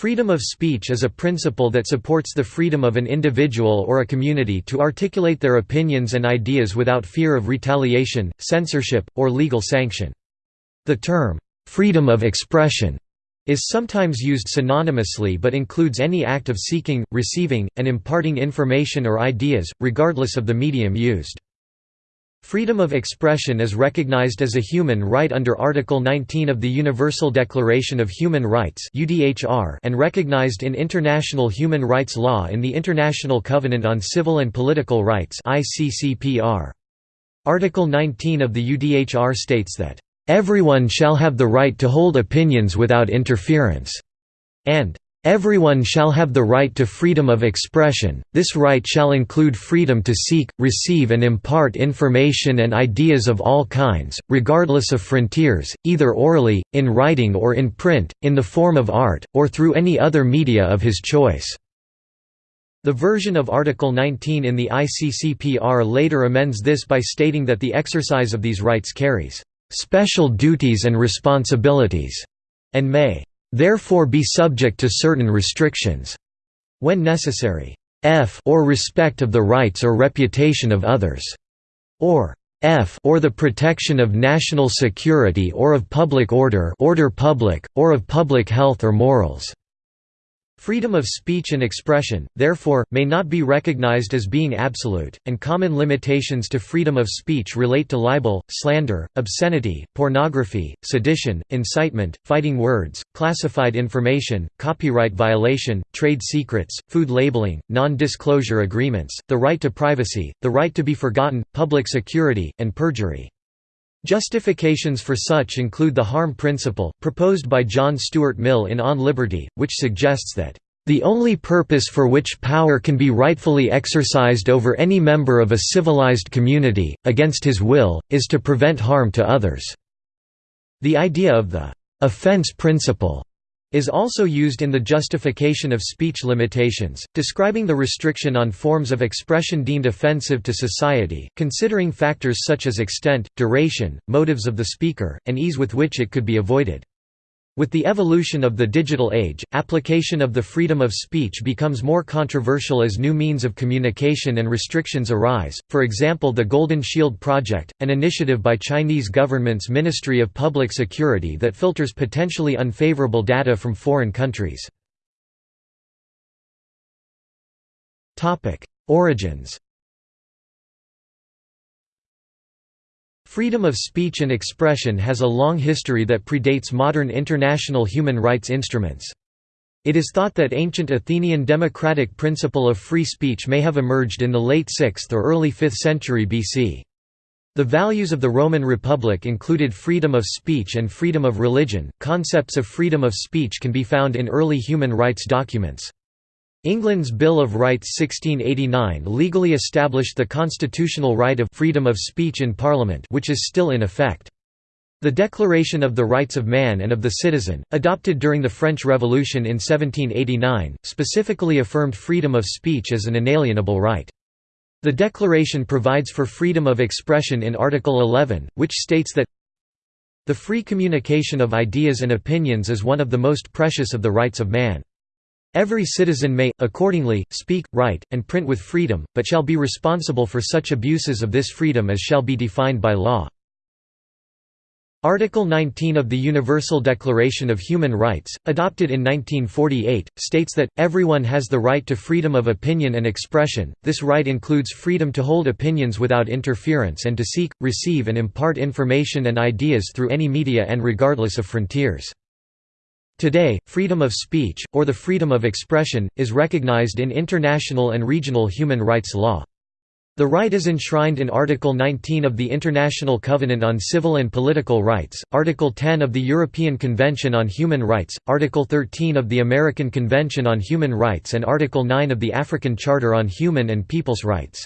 Freedom of speech is a principle that supports the freedom of an individual or a community to articulate their opinions and ideas without fear of retaliation, censorship, or legal sanction. The term, "'freedom of expression' is sometimes used synonymously but includes any act of seeking, receiving, and imparting information or ideas, regardless of the medium used. Freedom of expression is recognized as a human right under Article 19 of the Universal Declaration of Human Rights and recognized in international human rights law in the International Covenant on Civil and Political Rights Article 19 of the UDHR states that, "...everyone shall have the right to hold opinions without interference," and Everyone shall have the right to freedom of expression, this right shall include freedom to seek, receive and impart information and ideas of all kinds, regardless of frontiers, either orally, in writing or in print, in the form of art, or through any other media of his choice." The version of Article 19 in the ICCPR later amends this by stating that the exercise of these rights carries "...special duties and responsibilities," and may therefore be subject to certain restrictions when necessary. F or respect of the rights or reputation of others, or F or the protection of national security or of public order order public, or of public health or morals. Freedom of speech and expression, therefore, may not be recognized as being absolute, and common limitations to freedom of speech relate to libel, slander, obscenity, pornography, sedition, incitement, fighting words, classified information, copyright violation, trade secrets, food labeling, non-disclosure agreements, the right to privacy, the right to be forgotten, public security, and perjury. Justifications for such include the harm principle, proposed by John Stuart Mill in On Liberty, which suggests that, "...the only purpose for which power can be rightfully exercised over any member of a civilized community, against his will, is to prevent harm to others." The idea of the "...offense principle." Is also used in the justification of speech limitations, describing the restriction on forms of expression deemed offensive to society, considering factors such as extent, duration, motives of the speaker, and ease with which it could be avoided. With the evolution of the digital age, application of the freedom of speech becomes more controversial as new means of communication and restrictions arise, for example the Golden Shield Project, an initiative by Chinese government's Ministry of Public Security that filters potentially unfavorable data from foreign countries. Origins Freedom of speech and expression has a long history that predates modern international human rights instruments. It is thought that ancient Athenian democratic principle of free speech may have emerged in the late 6th or early 5th century BC. The values of the Roman Republic included freedom of speech and freedom of religion. Concepts of freedom of speech can be found in early human rights documents. England's Bill of Rights 1689 legally established the constitutional right of freedom of speech in Parliament which is still in effect. The Declaration of the Rights of Man and of the Citizen, adopted during the French Revolution in 1789, specifically affirmed freedom of speech as an inalienable right. The declaration provides for freedom of expression in Article 11, which states that the free communication of ideas and opinions is one of the most precious of the rights of man. Every citizen may, accordingly, speak, write, and print with freedom, but shall be responsible for such abuses of this freedom as shall be defined by law. Article 19 of the Universal Declaration of Human Rights, adopted in 1948, states that, everyone has the right to freedom of opinion and expression, this right includes freedom to hold opinions without interference and to seek, receive and impart information and ideas through any media and regardless of frontiers. Today, freedom of speech, or the freedom of expression, is recognized in international and regional human rights law. The right is enshrined in Article 19 of the International Covenant on Civil and Political Rights, Article 10 of the European Convention on Human Rights, Article 13 of the American Convention on Human Rights and Article 9 of the African Charter on Human and People's Rights.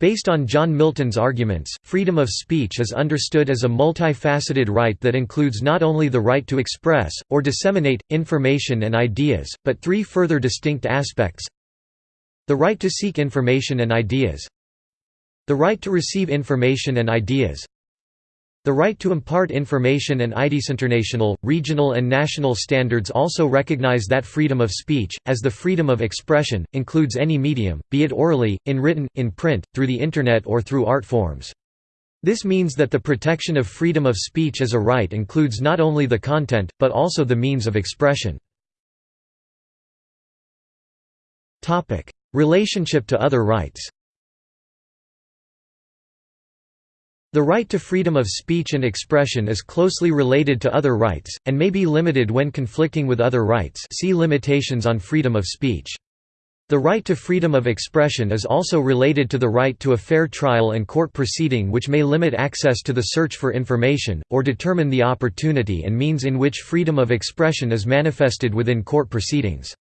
Based on John Milton's arguments, freedom of speech is understood as a multifaceted right that includes not only the right to express, or disseminate, information and ideas, but three further distinct aspects. The right to seek information and ideas. The right to receive information and ideas The right to impart information and international, regional and national standards also recognize that freedom of speech, as the freedom of expression, includes any medium, be it orally, in written, in print, through the Internet or through art forms. This means that the protection of freedom of speech as a right includes not only the content, but also the means of expression. Relationship to other rights The right to freedom of speech and expression is closely related to other rights, and may be limited when conflicting with other rights see Limitations on freedom of speech. The right to freedom of expression is also related to the right to a fair trial and court proceeding which may limit access to the search for information, or determine the opportunity and means in which freedom of expression is manifested within court proceedings.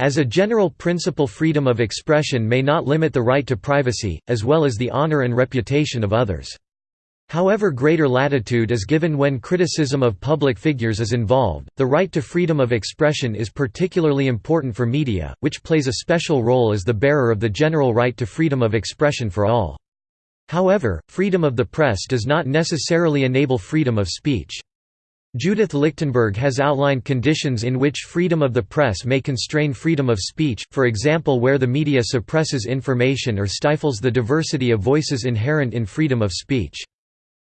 As a general principle freedom of expression may not limit the right to privacy, as well as the honor and reputation of others. However greater latitude is given when criticism of public figures is involved, the right to freedom of expression is particularly important for media, which plays a special role as the bearer of the general right to freedom of expression for all. However, freedom of the press does not necessarily enable freedom of speech. Judith Lichtenberg has outlined conditions in which freedom of the press may constrain freedom of speech, for example where the media suppresses information or stifles the diversity of voices inherent in freedom of speech.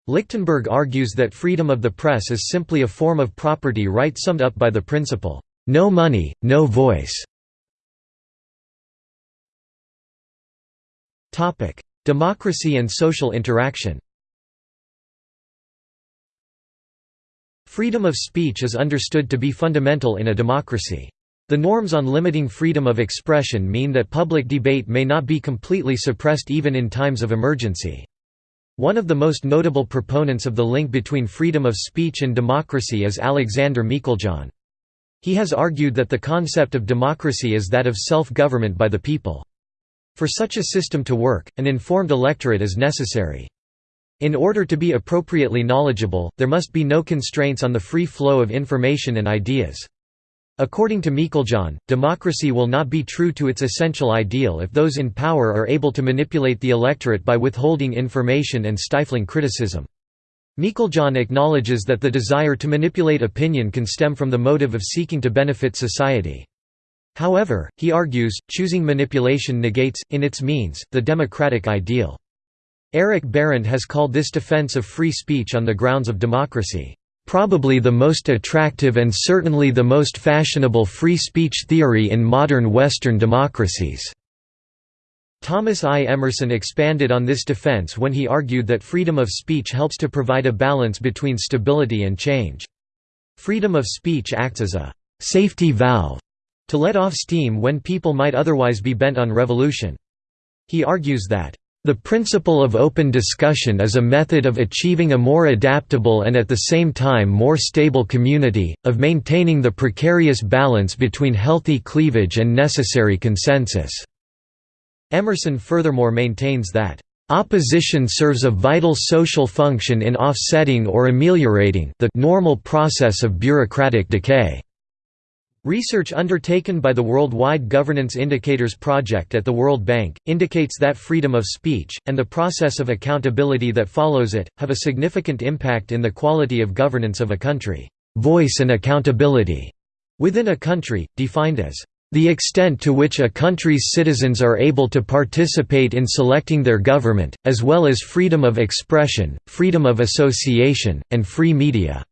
Lichtenberg argues that freedom of the press is simply a form of property right summed up by the principle, "'No money, no voice". Democracy and social interaction Freedom of speech is understood to be fundamental in a democracy. The norms on limiting freedom of expression mean that public debate may not be completely suppressed even in times of emergency. One of the most notable proponents of the link between freedom of speech and democracy is Alexander Meiklejohn. He has argued that the concept of democracy is that of self-government by the people. For such a system to work, an informed electorate is necessary. In order to be appropriately knowledgeable, there must be no constraints on the free flow of information and ideas. According to Meiklejohn, democracy will not be true to its essential ideal if those in power are able to manipulate the electorate by withholding information and stifling criticism. Meiklejohn acknowledges that the desire to manipulate opinion can stem from the motive of seeking to benefit society. However, he argues, choosing manipulation negates, in its means, the democratic ideal. Eric Barendt has called this defense of free speech on the grounds of democracy, Probably the most attractive and certainly the most fashionable free speech theory in modern Western democracies. Thomas I. Emerson expanded on this defense when he argued that freedom of speech helps to provide a balance between stability and change. Freedom of speech acts as a «safety valve» to let off steam when people might otherwise be bent on revolution. He argues that the principle of open discussion is a method of achieving a more adaptable and at the same time more stable community, of maintaining the precarious balance between healthy cleavage and necessary consensus." Emerson furthermore maintains that, "...opposition serves a vital social function in offsetting or ameliorating the normal process of bureaucratic decay." Research undertaken by the Worldwide Governance Indicators Project at the World Bank, indicates that freedom of speech, and the process of accountability that follows it, have a significant impact in the quality of governance of a country. Voice and accountability within a country, defined as the extent to which a country's citizens are able to participate in selecting their government, as well as freedom of expression, freedom of association, and free media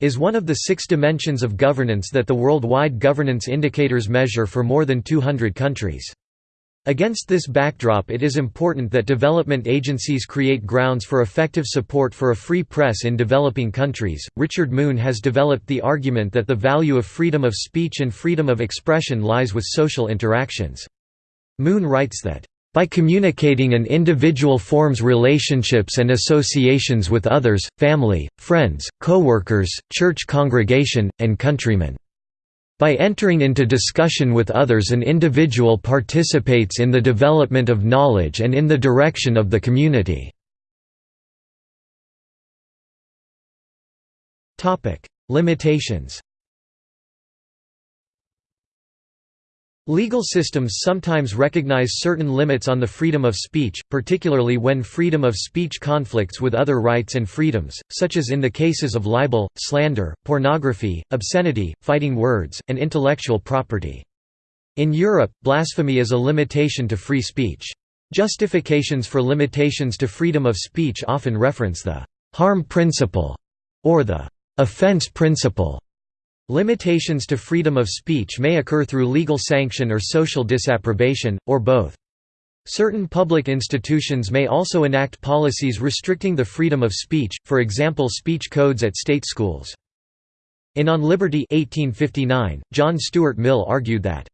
is one of the six dimensions of governance that the worldwide governance indicators measure for more than 200 countries. Against this backdrop it is important that development agencies create grounds for effective support for a free press in developing countries. Richard Moon has developed the argument that the value of freedom of speech and freedom of expression lies with social interactions. Moon writes that by communicating an individual forms relationships and associations with others, family, friends, co-workers, church congregation, and countrymen. By entering into discussion with others an individual participates in the development of knowledge and in the direction of the community. Limitations Legal systems sometimes recognize certain limits on the freedom of speech, particularly when freedom of speech conflicts with other rights and freedoms, such as in the cases of libel, slander, pornography, obscenity, fighting words, and intellectual property. In Europe, blasphemy is a limitation to free speech. Justifications for limitations to freedom of speech often reference the «harm principle» or the «offense principle» Limitations to freedom of speech may occur through legal sanction or social disapprobation, or both. Certain public institutions may also enact policies restricting the freedom of speech, for example speech codes at state schools. In On Liberty 1859, John Stuart Mill argued that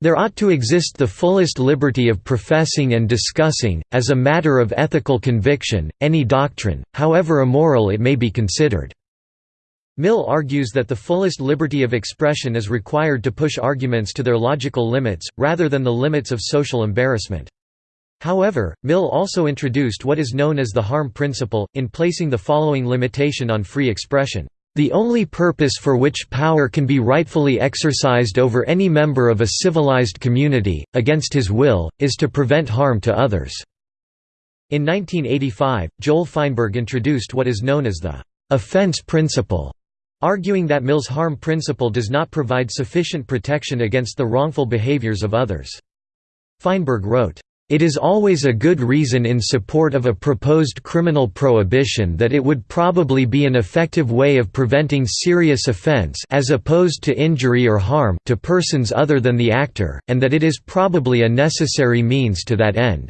there ought to exist the fullest liberty of professing and discussing, as a matter of ethical conviction, any doctrine, however immoral it may be considered. Mill argues that the fullest liberty of expression is required to push arguments to their logical limits, rather than the limits of social embarrassment. However, Mill also introduced what is known as the harm principle, in placing the following limitation on free expression. The only purpose for which power can be rightfully exercised over any member of a civilized community, against his will, is to prevent harm to others." In 1985, Joel Feinberg introduced what is known as the «offense principle», arguing that Mill's harm principle does not provide sufficient protection against the wrongful behaviors of others. Feinberg wrote, it is always a good reason in support of a proposed criminal prohibition that it would probably be an effective way of preventing serious offense as opposed to injury or harm to persons other than the actor, and that it is probably a necessary means to that end.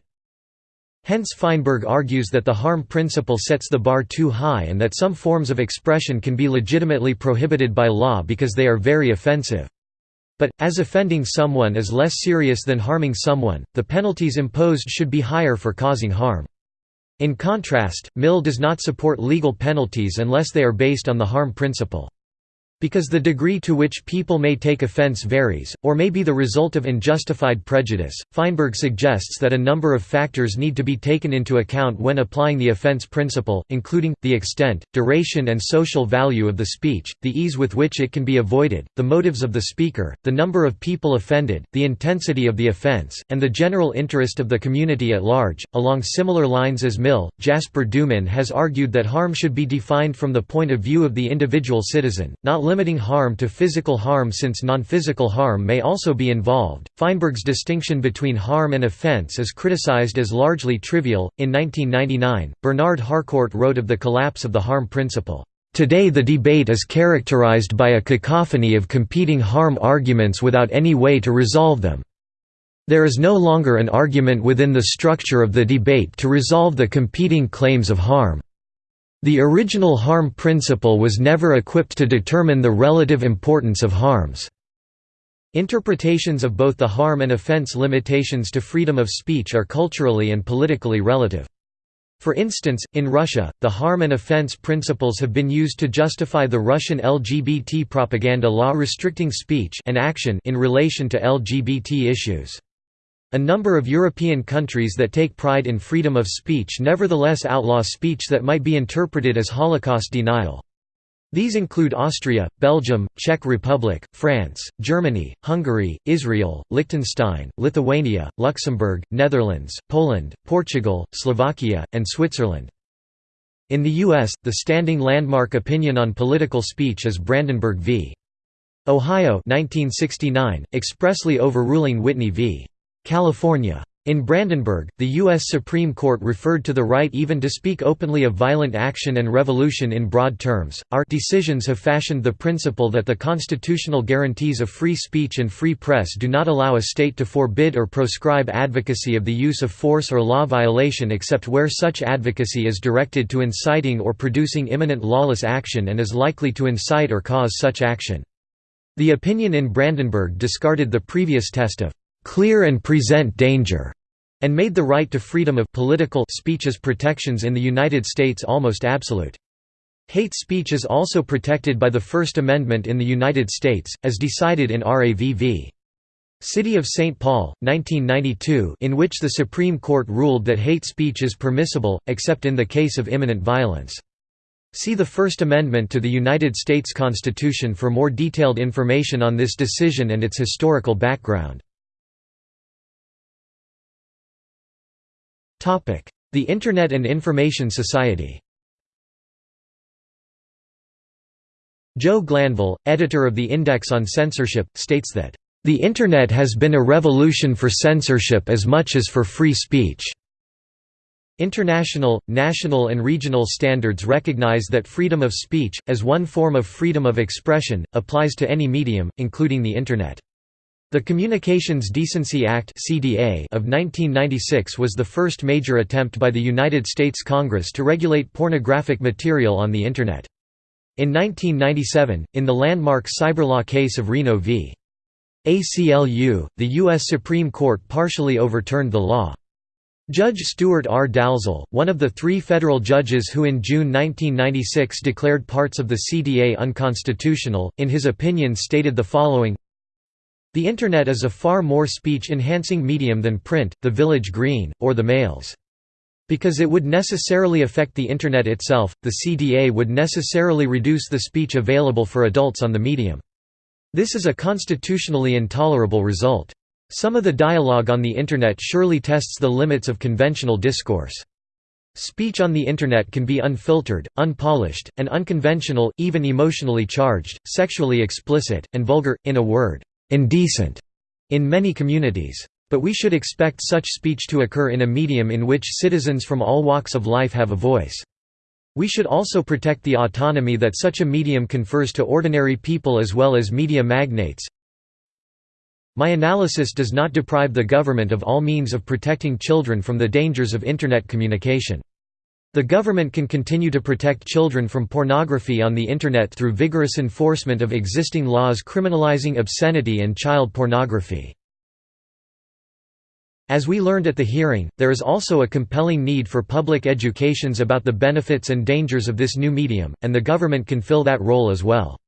Hence Feinberg argues that the harm principle sets the bar too high and that some forms of expression can be legitimately prohibited by law because they are very offensive. But, as offending someone is less serious than harming someone, the penalties imposed should be higher for causing harm. In contrast, Mill does not support legal penalties unless they are based on the harm principle. Because the degree to which people may take offense varies, or may be the result of unjustified prejudice, Feinberg suggests that a number of factors need to be taken into account when applying the offense principle, including, the extent, duration and social value of the speech, the ease with which it can be avoided, the motives of the speaker, the number of people offended, the intensity of the offense, and the general interest of the community at large. Along similar lines as Mill, Jasper Doomen has argued that harm should be defined from the point of view of the individual citizen, not limiting harm to physical harm since non-physical harm may also be involved. Feinberg's distinction between harm and offense is criticized as largely trivial. In 1999, Bernard Harcourt wrote of the collapse of the harm principle. Today the debate is characterized by a cacophony of competing harm arguments without any way to resolve them. There is no longer an argument within the structure of the debate to resolve the competing claims of harm. The original harm principle was never equipped to determine the relative importance of harms. Interpretations of both the harm and offense limitations to freedom of speech are culturally and politically relative. For instance, in Russia, the harm and offense principles have been used to justify the Russian LGBT propaganda law restricting speech and action in relation to LGBT issues. A number of European countries that take pride in freedom of speech nevertheless outlaw speech that might be interpreted as Holocaust denial. These include Austria, Belgium, Czech Republic, France, Germany, Hungary, Israel, Liechtenstein, Lithuania, Luxembourg, Netherlands, Poland, Portugal, Slovakia, and Switzerland. In the U.S., the standing landmark opinion on political speech is Brandenburg v. Ohio 1969, expressly overruling Whitney v. California. In Brandenburg, the U.S. Supreme Court referred to the right even to speak openly of violent action and revolution in broad terms. Our decisions have fashioned the principle that the constitutional guarantees of free speech and free press do not allow a state to forbid or proscribe advocacy of the use of force or law violation except where such advocacy is directed to inciting or producing imminent lawless action and is likely to incite or cause such action. The opinion in Brandenburg discarded the previous test of clear and present danger, and made the right to freedom of political speech's protections in the United States almost absolute. Hate speech is also protected by the First Amendment in the United States, as decided in R.A.V. v. City of St. Paul, 1992 in which the Supreme Court ruled that hate speech is permissible, except in the case of imminent violence. See the First Amendment to the United States Constitution for more detailed information on this decision and its historical background. The Internet and Information Society Jo Glanville, editor of the Index on Censorship, states that, "...the Internet has been a revolution for censorship as much as for free speech." International, national and regional standards recognize that freedom of speech, as one form of freedom of expression, applies to any medium, including the Internet. The Communications Decency Act of 1996 was the first major attempt by the United States Congress to regulate pornographic material on the Internet. In 1997, in the landmark cyberlaw case of Reno v. ACLU, the U.S. Supreme Court partially overturned the law. Judge Stuart R. Dalzell, one of the three federal judges who in June 1996 declared parts of the CDA unconstitutional, in his opinion stated the following The Internet is a far more speech-enhancing medium than print, the village green, or the mails. Because it would necessarily affect the Internet itself, the CDA would necessarily reduce the speech available for adults on the medium. This is a constitutionally intolerable result. Some of the dialogue on the Internet surely tests the limits of conventional discourse. Speech on the Internet can be unfiltered, unpolished, and unconventional, even emotionally charged, sexually explicit, and vulgar, in a word, indecent, in many communities. But we should expect such speech to occur in a medium in which citizens from all walks of life have a voice. We should also protect the autonomy that such a medium confers to ordinary people as well as media magnates, my analysis does not deprive the government of all means of protecting children from the dangers of Internet communication. The government can continue to protect children from pornography on the Internet through vigorous enforcement of existing laws criminalizing obscenity and child pornography. As we learned at the hearing, there is also a compelling need for public educations about the benefits and dangers of this new medium, and the government can fill that role as well.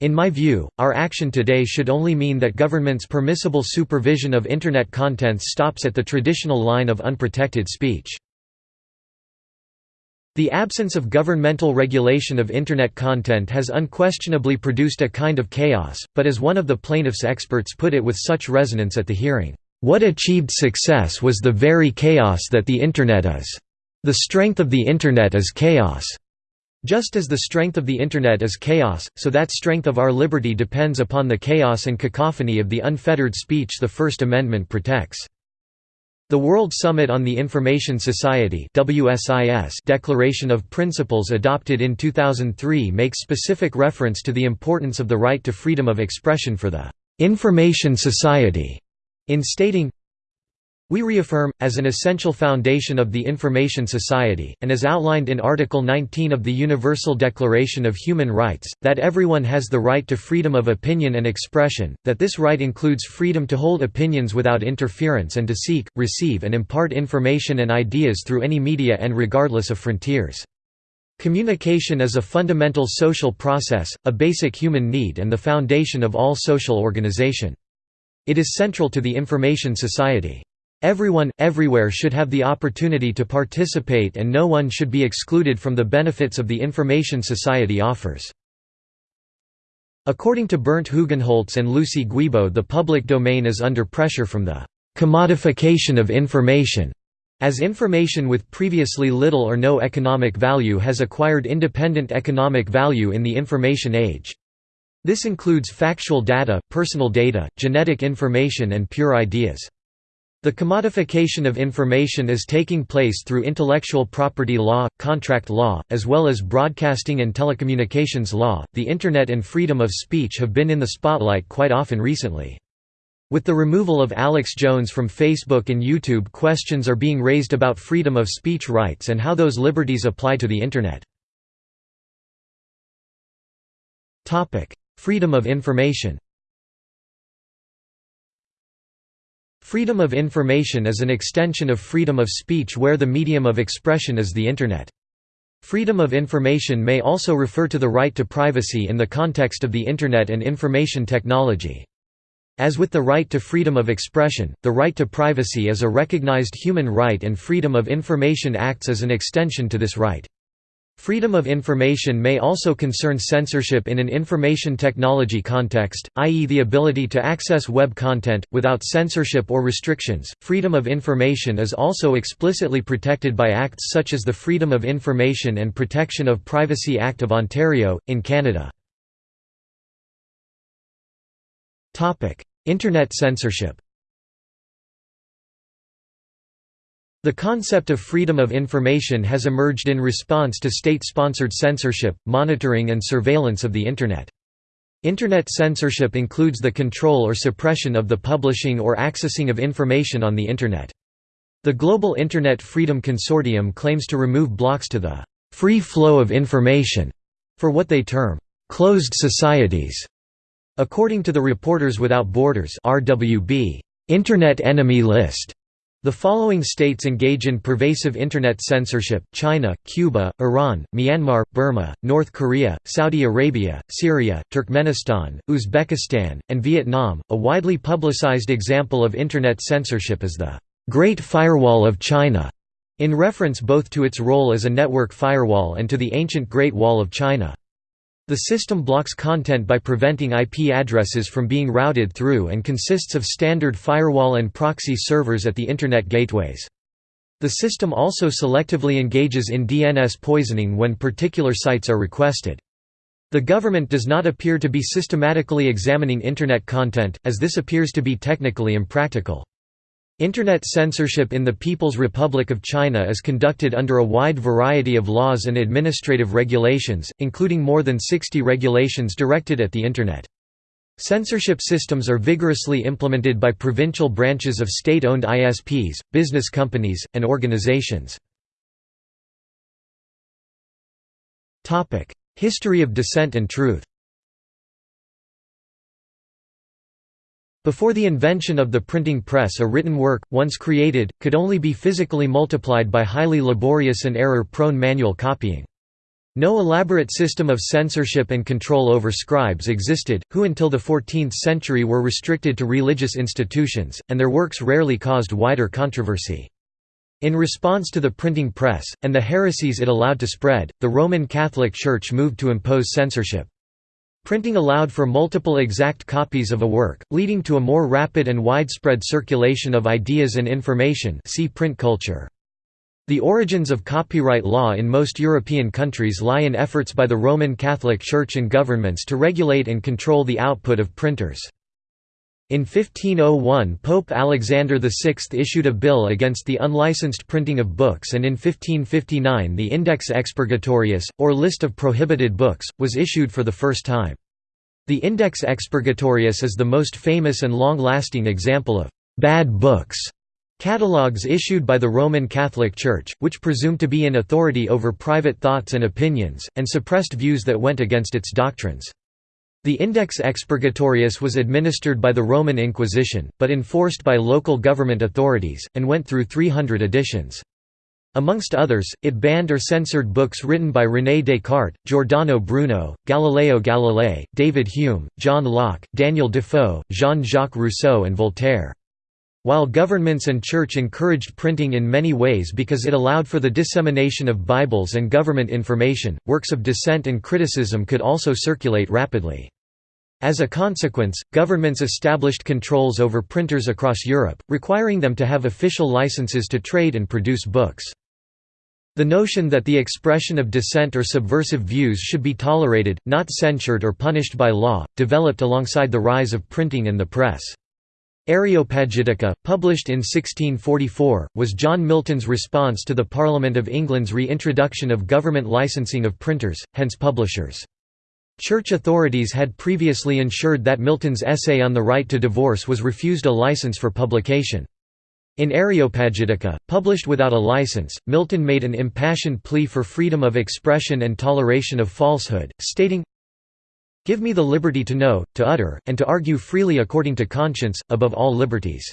In my view, our action today should only mean that government's permissible supervision of Internet contents stops at the traditional line of unprotected speech. The absence of governmental regulation of Internet content has unquestionably produced a kind of chaos, but as one of the plaintiff's experts put it with such resonance at the hearing, "...what achieved success was the very chaos that the Internet is. The strength of the Internet is chaos." Just as the strength of the Internet is chaos, so that strength of our liberty depends upon the chaos and cacophony of the unfettered speech the First Amendment protects. The World Summit on the Information Society Declaration of Principles adopted in 2003 makes specific reference to the importance of the right to freedom of expression for the «information society» in stating, we reaffirm, as an essential foundation of the Information Society, and as outlined in Article 19 of the Universal Declaration of Human Rights, that everyone has the right to freedom of opinion and expression, that this right includes freedom to hold opinions without interference and to seek, receive and impart information and ideas through any media and regardless of frontiers. Communication is a fundamental social process, a basic human need and the foundation of all social organization. It is central to the Information Society. Everyone, everywhere should have the opportunity to participate and no one should be excluded from the benefits of the information society offers. According to Bernt Hugenholtz and Lucy Guibault the public domain is under pressure from the «commodification of information» as information with previously little or no economic value has acquired independent economic value in the information age. This includes factual data, personal data, genetic information and pure ideas. The commodification of information is taking place through intellectual property law, contract law, as well as broadcasting and telecommunications law. The Internet and freedom of speech have been in the spotlight quite often recently. With the removal of Alex Jones from Facebook and YouTube, questions are being raised about freedom of speech rights and how those liberties apply to the Internet. Freedom of information Freedom of information is an extension of freedom of speech where the medium of expression is the Internet. Freedom of information may also refer to the right to privacy in the context of the Internet and information technology. As with the right to freedom of expression, the right to privacy is a recognized human right and freedom of information acts as an extension to this right. Freedom of information may also concern censorship in an information technology context, i.e., the ability to access web content, without censorship or restrictions. Freedom of information is also explicitly protected by acts such as the Freedom of Information and Protection of Privacy Act of Ontario, in Canada. Internet censorship The concept of freedom of information has emerged in response to state-sponsored censorship, monitoring and surveillance of the Internet. Internet censorship includes the control or suppression of the publishing or accessing of information on the Internet. The Global Internet Freedom Consortium claims to remove blocks to the «free flow of information» for what they term «closed societies». According to the Reporters Without Borders RWB, Internet Enemy List, the following states engage in pervasive Internet censorship, China, Cuba, Iran, Myanmar, Burma, North Korea, Saudi Arabia, Syria, Turkmenistan, Uzbekistan, and Vietnam. A widely publicized example of Internet censorship is the Great Firewall of China, in reference both to its role as a network firewall and to the ancient Great Wall of China. The system blocks content by preventing IP addresses from being routed through and consists of standard firewall and proxy servers at the Internet gateways. The system also selectively engages in DNS poisoning when particular sites are requested. The government does not appear to be systematically examining Internet content, as this appears to be technically impractical. Internet censorship in the People's Republic of China is conducted under a wide variety of laws and administrative regulations, including more than 60 regulations directed at the Internet. Censorship systems are vigorously implemented by provincial branches of state-owned ISPs, business companies, and organizations. History of dissent and truth Before the invention of the printing press a written work, once created, could only be physically multiplied by highly laborious and error-prone manual copying. No elaborate system of censorship and control over scribes existed, who until the 14th century were restricted to religious institutions, and their works rarely caused wider controversy. In response to the printing press, and the heresies it allowed to spread, the Roman Catholic Church moved to impose censorship. Printing allowed for multiple exact copies of a work, leading to a more rapid and widespread circulation of ideas and information see print culture. The origins of copyright law in most European countries lie in efforts by the Roman Catholic Church and governments to regulate and control the output of printers. In 1501 Pope Alexander VI issued a bill against the unlicensed printing of books and in 1559 the Index Expurgatorius, or List of Prohibited Books, was issued for the first time. The Index Expurgatorius is the most famous and long-lasting example of «bad books» catalogues issued by the Roman Catholic Church, which presumed to be in authority over private thoughts and opinions, and suppressed views that went against its doctrines. The Index Expurgatorius was administered by the Roman Inquisition, but enforced by local government authorities, and went through 300 editions. Amongst others, it banned or censored books written by René Descartes, Giordano Bruno, Galileo Galilei, David Hume, John Locke, Daniel Defoe, Jean-Jacques Rousseau and Voltaire. While governments and church encouraged printing in many ways because it allowed for the dissemination of Bibles and government information, works of dissent and criticism could also circulate rapidly. As a consequence, governments established controls over printers across Europe, requiring them to have official licenses to trade and produce books. The notion that the expression of dissent or subversive views should be tolerated, not censured or punished by law, developed alongside the rise of printing and the press. Areopagitica, published in 1644, was John Milton's response to the Parliament of England's reintroduction of government licensing of printers, hence publishers. Church authorities had previously ensured that Milton's essay on the right to divorce was refused a license for publication. In Areopagitica, published without a license, Milton made an impassioned plea for freedom of expression and toleration of falsehood, stating, Give me the liberty to know, to utter, and to argue freely according to conscience, above all liberties.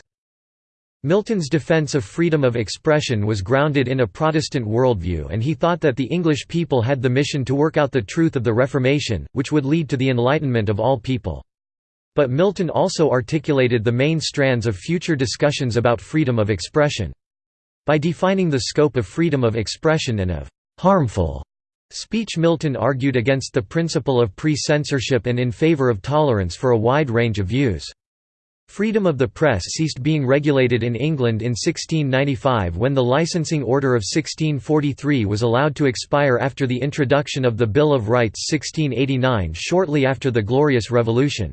Milton's defense of freedom of expression was grounded in a Protestant worldview and he thought that the English people had the mission to work out the truth of the Reformation, which would lead to the enlightenment of all people. But Milton also articulated the main strands of future discussions about freedom of expression. By defining the scope of freedom of expression and of «harmful» Speech Milton argued against the principle of pre-censorship and in favor of tolerance for a wide range of views. Freedom of the press ceased being regulated in England in 1695 when the Licensing Order of 1643 was allowed to expire after the introduction of the Bill of Rights 1689 shortly after the Glorious Revolution.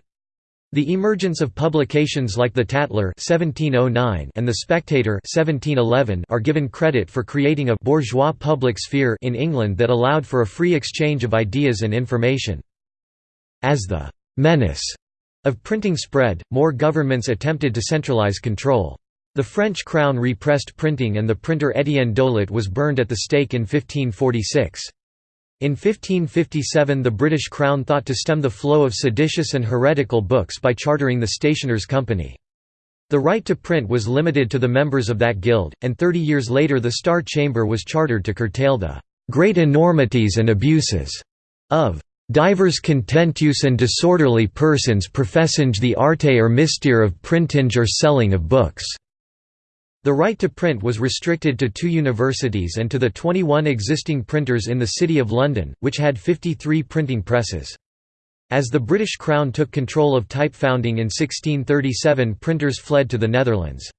The emergence of publications like the Tatler (1709) and the Spectator (1711) are given credit for creating a bourgeois public sphere in England that allowed for a free exchange of ideas and information. As the menace of printing spread, more governments attempted to centralize control. The French crown repressed printing and the printer Étienne Dolet was burned at the stake in 1546. In 1557 the British Crown thought to stem the flow of seditious and heretical books by chartering the Stationers' Company. The right to print was limited to the members of that guild, and thirty years later the Star Chamber was chartered to curtail the "...great enormities and abuses," of Divers contentious and disorderly persons professing the arte or mystere of printinge or selling of books." The right to print was restricted to two universities and to the 21 existing printers in the City of London, which had 53 printing presses. As the British Crown took control of type founding in 1637 printers fled to the Netherlands.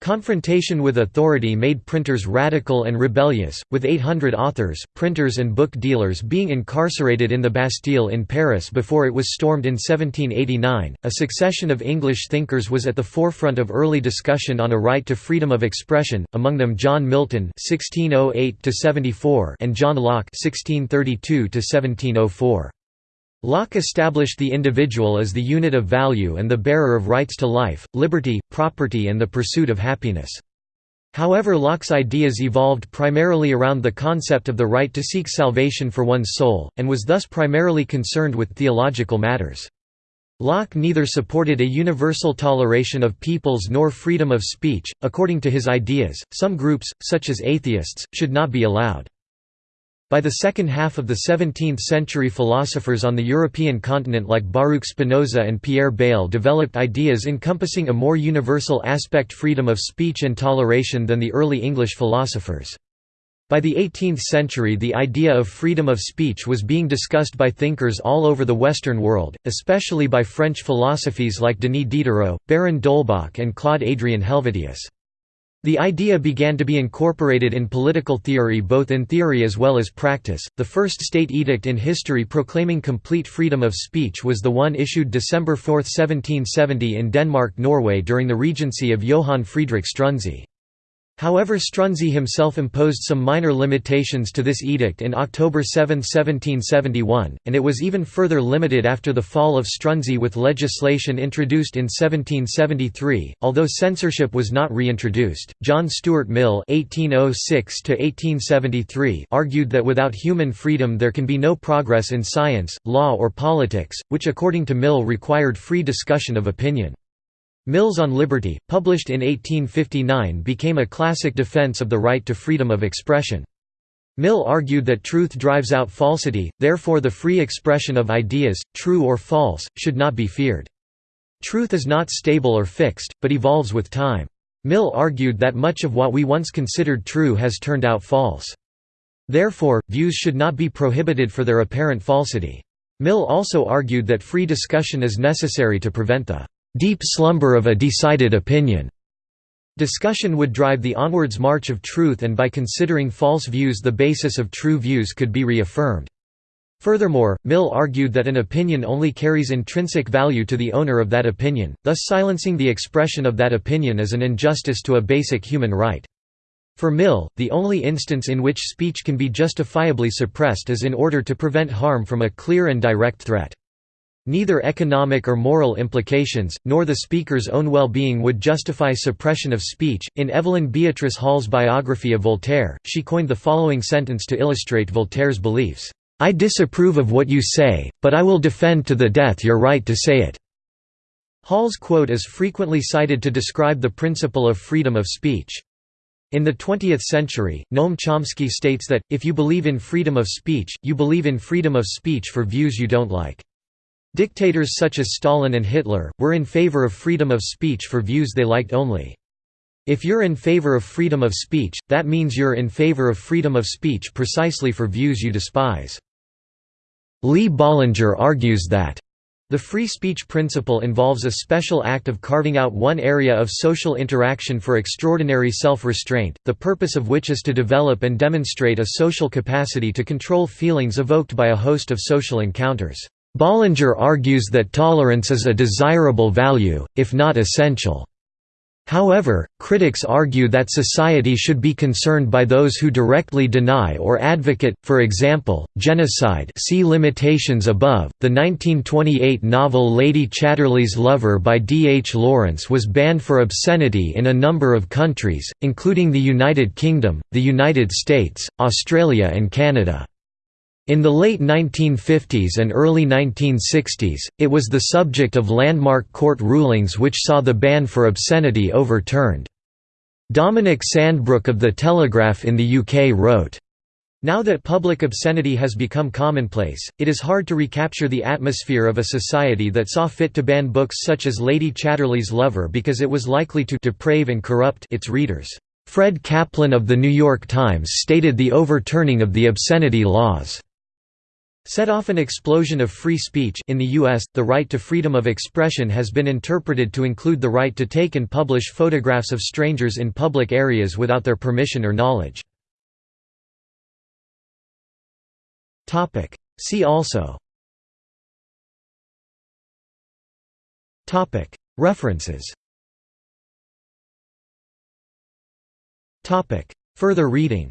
Confrontation with authority made printers radical and rebellious, with 800 authors, printers and book dealers being incarcerated in the Bastille in Paris before it was stormed in 1789. A succession of English thinkers was at the forefront of early discussion on a right to freedom of expression, among them John Milton (1608–74) and John Locke (1632–1704). Locke established the individual as the unit of value and the bearer of rights to life, liberty, property and the pursuit of happiness. However Locke's ideas evolved primarily around the concept of the right to seek salvation for one's soul, and was thus primarily concerned with theological matters. Locke neither supported a universal toleration of peoples nor freedom of speech. According to his ideas, some groups, such as atheists, should not be allowed. By the second half of the 17th century philosophers on the European continent like Baruch Spinoza and Pierre Bayle developed ideas encompassing a more universal aspect freedom of speech and toleration than the early English philosophers. By the 18th century the idea of freedom of speech was being discussed by thinkers all over the Western world, especially by French philosophies like Denis Diderot, Baron d'Holbach and Claude Adrien Helvetius. The idea began to be incorporated in political theory both in theory as well as practice. The first state edict in history proclaiming complete freedom of speech was the one issued December 4, 1770 in Denmark-Norway during the regency of Johann Friedrich Struensee. However Struensee himself imposed some minor limitations to this edict in October 7, 1771, and it was even further limited after the fall of Struensee with legislation introduced in 1773. Although censorship was not reintroduced, John Stuart Mill (1806–1873) argued that without human freedom there can be no progress in science, law, or politics, which according to Mill required free discussion of opinion. Mills on Liberty, published in 1859 became a classic defense of the right to freedom of expression. Mill argued that truth drives out falsity, therefore the free expression of ideas, true or false, should not be feared. Truth is not stable or fixed, but evolves with time. Mill argued that much of what we once considered true has turned out false. Therefore, views should not be prohibited for their apparent falsity. Mill also argued that free discussion is necessary to prevent the deep slumber of a decided opinion. Discussion would drive the onwards march of truth and by considering false views the basis of true views could be reaffirmed. Furthermore, Mill argued that an opinion only carries intrinsic value to the owner of that opinion, thus silencing the expression of that opinion is an injustice to a basic human right. For Mill, the only instance in which speech can be justifiably suppressed is in order to prevent harm from a clear and direct threat. Neither economic or moral implications, nor the speaker's own well-being would justify suppression of speech. In Evelyn Beatrice Hall's biography of Voltaire, she coined the following sentence to illustrate Voltaire's beliefs: "I disapprove of what you say, but I will defend to the death your right to say it." Hall's quote is frequently cited to describe the principle of freedom of speech. In the 20th century, Noam Chomsky states that, if you believe in freedom of speech, you believe in freedom of speech for views you don't like. Dictators such as Stalin and Hitler, were in favor of freedom of speech for views they liked only. If you're in favor of freedom of speech, that means you're in favor of freedom of speech precisely for views you despise. Lee Bollinger argues that the free speech principle involves a special act of carving out one area of social interaction for extraordinary self-restraint, the purpose of which is to develop and demonstrate a social capacity to control feelings evoked by a host of social encounters. Bollinger argues that tolerance is a desirable value, if not essential. However, critics argue that society should be concerned by those who directly deny or advocate, for example, genocide see limitations above. The 1928 novel Lady Chatterley's Lover by D. H. Lawrence was banned for obscenity in a number of countries, including the United Kingdom, the United States, Australia and Canada. In the late 1950s and early 1960s, it was the subject of landmark court rulings which saw the ban for obscenity overturned. Dominic Sandbrook of The Telegraph in the UK wrote, now that public obscenity has become commonplace, it is hard to recapture the atmosphere of a society that saw fit to ban books such as Lady Chatterley's Lover because it was likely to deprave and corrupt its readers. Fred Kaplan of The New York Times stated the overturning of the obscenity laws set off an explosion of free speech in the US, the right to freedom of expression has been interpreted to include the right to take and publish photographs of strangers in public areas without their permission or knowledge. See also. References. Further reading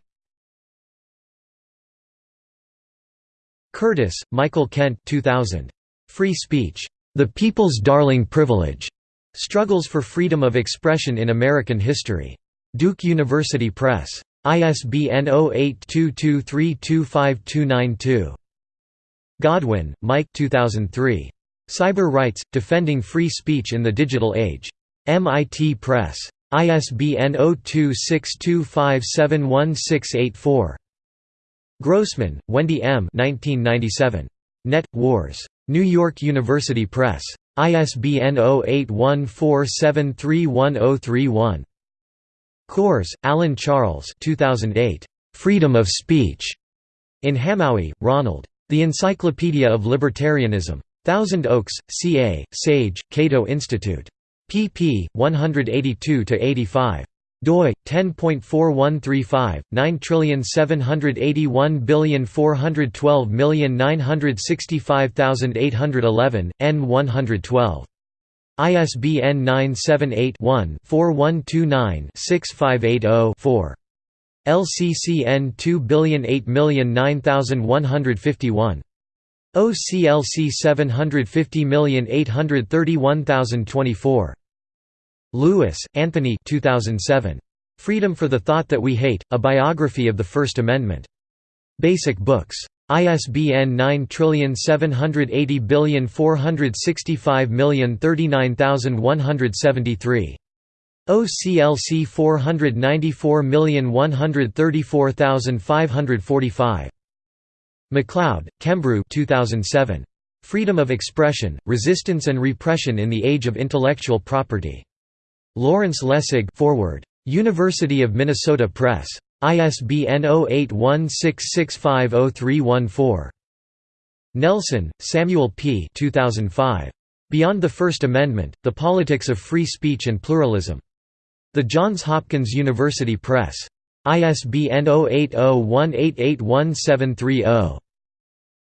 Curtis, Michael Kent 2000. Free Speech. The People's Darling Privilege. Struggles for Freedom of Expression in American History. Duke University Press. ISBN 0822325292. Godwin, Mike 2003. Cyber Rights – Defending Free Speech in the Digital Age. MIT Press. ISBN 0262571684. Grossman, Wendy M. 1997. Net. Wars. New York University Press. ISBN 0814731031. Kors, Alan Charles 2008. Freedom of Speech. In Hamowy, Ronald. The Encyclopedia of Libertarianism. Thousand Oaks, CA, Sage, Cato Institute. pp. 182–85 doi 10.4135 9781412965811 n112 ISBN 978-1-4129-6580-4. LCCN 2008009151. OCLC 750831024. Lewis, Anthony 2007. Freedom for the Thought That We Hate, A Biography of the First Amendment. Basic Books. ISBN 9780465039173. OCLC 494134545. McLeod, Kembrew 2007. Freedom of Expression, Resistance and Repression in the Age of Intellectual Property. Lawrence Lessig forward. University of Minnesota Press. ISBN 0816650314. Nelson, Samuel P. 2005. Beyond the First Amendment, The Politics of Free Speech and Pluralism. The Johns Hopkins University Press. ISBN 0801881730.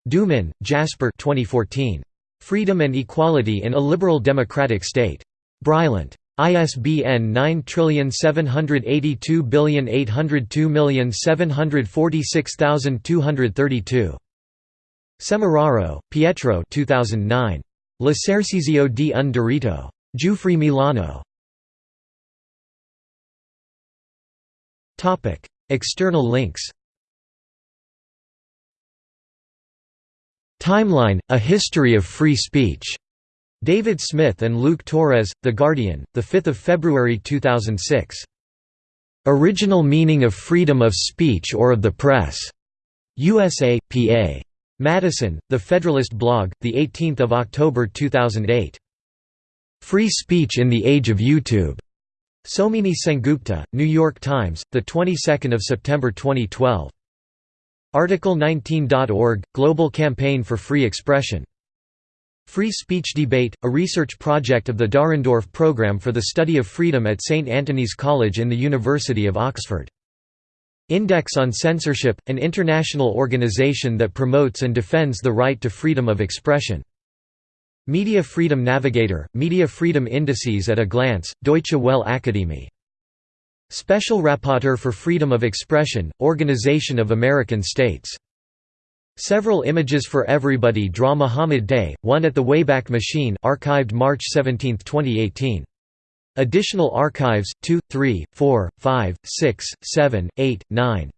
Doomen, Jasper 2014. Freedom and Equality in a Liberal Democratic State. Bruylant. ISBN 9782802746232. Semeraro, Pietro 2009. L'esercizio di un diritto. Giuffre Milano. External links Timeline – A History of Free Speech David Smith and Luke Torres, The Guardian, 5 February 2006. "'Original Meaning of Freedom of Speech or of the Press' USA, PA. Madison, The Federalist blog, 18 October 2008. Free Speech in the Age of YouTube. Somini Sengupta, New York Times, the 22nd of September 2012. Article19.org Global Campaign for Free Expression. Free Speech Debate, a research project of the Dahrendorf Programme for the Study of Freedom at St Antony's College in the University of Oxford. Index on Censorship, an international organization that promotes and defends the right to freedom of expression. Media Freedom Navigator, Media Freedom Indices at a Glance, Deutsche Welle Akademie. Special Rapporteur for Freedom of Expression, Organization of American States. Several images for everybody draw Muhammad Day, one at the Wayback Machine archived March 17, 2018. Additional archives 2, 3, 4, 5, 6, 7, 8, 9